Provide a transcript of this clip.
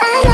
I